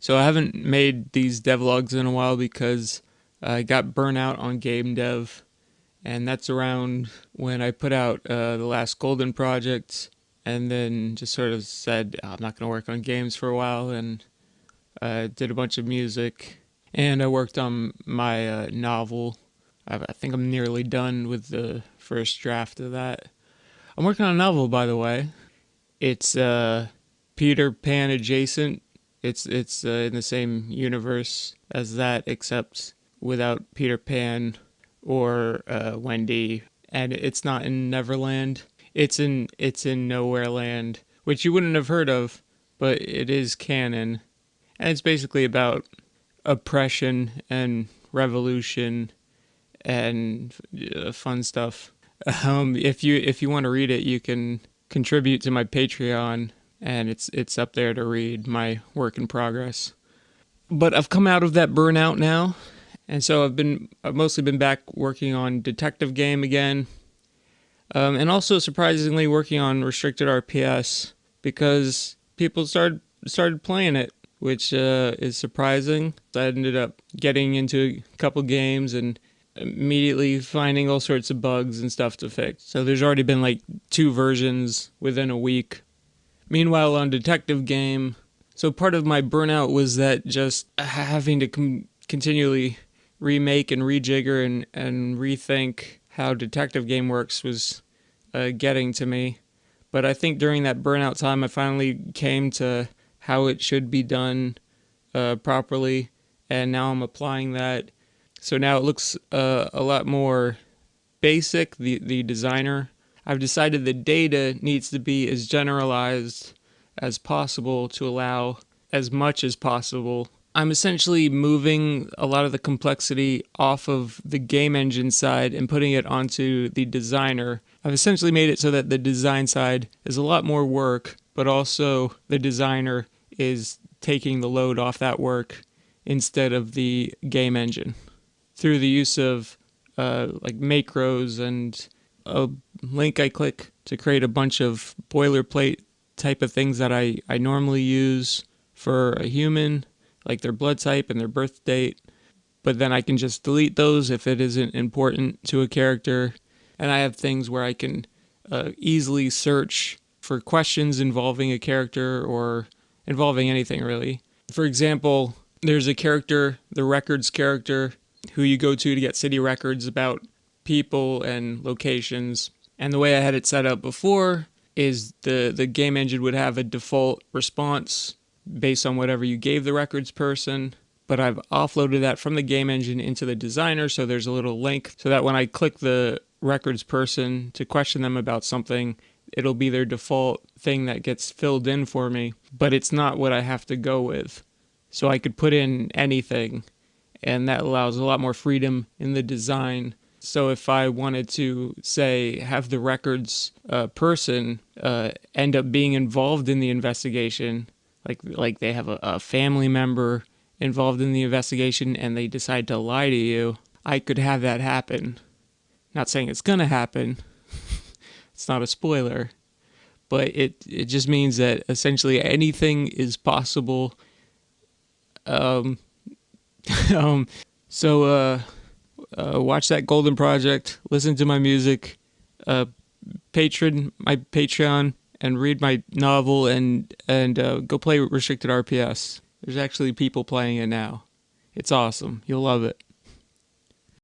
So I haven't made these devlogs in a while because I got burnt out on game dev, and that's around when I put out uh, the last Golden project, and then just sort of said oh, I'm not going to work on games for a while, and uh, did a bunch of music, and I worked on my uh, novel. I, I think I'm nearly done with the first draft of that. I'm working on a novel, by the way. It's uh, Peter Pan adjacent. It's it's uh, in the same universe as that, except without Peter Pan or uh, Wendy, and it's not in Neverland. It's in it's in Nowhere Land, which you wouldn't have heard of, but it is canon, and it's basically about oppression and revolution and uh, fun stuff. Um, if you if you want to read it, you can contribute to my Patreon, and it's it's up there to read my work in progress. But I've come out of that burnout now, and so I've been I've mostly been back working on Detective Game again, um, and also surprisingly working on Restricted RPS because people started started playing it, which uh, is surprising. I ended up getting into a couple games and immediately finding all sorts of bugs and stuff to fix. So there's already been like two versions within a week. Meanwhile, on Detective Game, so part of my burnout was that just having to continually remake and rejigger and, and rethink how detective game works was uh, getting to me. But I think during that burnout time, I finally came to how it should be done uh, properly, and now I'm applying that. So now it looks uh, a lot more basic. The the designer. I've decided the data needs to be as generalized as possible to allow as much as possible I'm essentially moving a lot of the complexity off of the game engine side and putting it onto the designer. I've essentially made it so that the design side is a lot more work, but also the designer is taking the load off that work instead of the game engine through the use of uh, like macros and a link I click to create a bunch of boilerplate type of things that I, I normally use for a human like their blood type and their birth date. But then I can just delete those if it isn't important to a character. And I have things where I can uh, easily search for questions involving a character or involving anything really. For example, there's a character, the records character, who you go to to get city records about people and locations. And the way I had it set up before is the, the game engine would have a default response based on whatever you gave the records person. But I've offloaded that from the game engine into the designer, so there's a little link so that when I click the records person to question them about something, it'll be their default thing that gets filled in for me, but it's not what I have to go with. So I could put in anything, and that allows a lot more freedom in the design. So if I wanted to say have the records uh, person uh, end up being involved in the investigation, like like they have a, a family member involved in the investigation and they decide to lie to you, I could have that happen. Not saying it's gonna happen. it's not a spoiler. But it it just means that essentially anything is possible. Um, um so uh, uh, watch that Golden Project, listen to my music, uh, patron my Patreon and read my novel and and uh, go play restricted RPS. There's actually people playing it now. It's awesome. You'll love it.